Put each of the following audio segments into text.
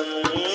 Amém.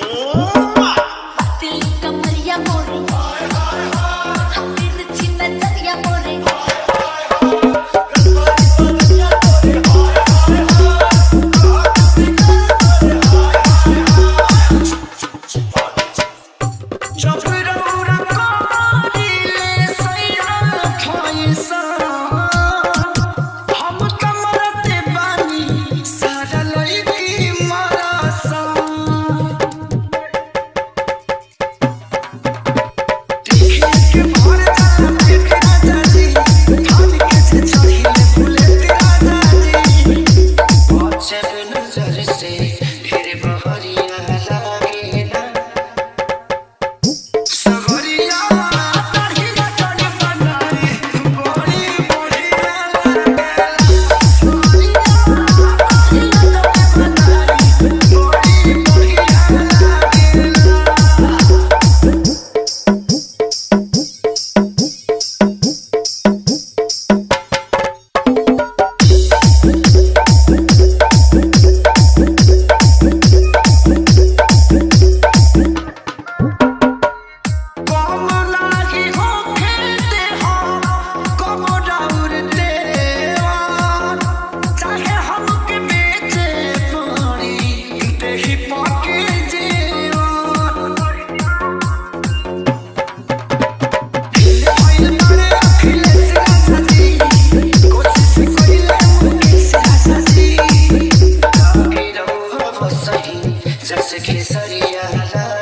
la.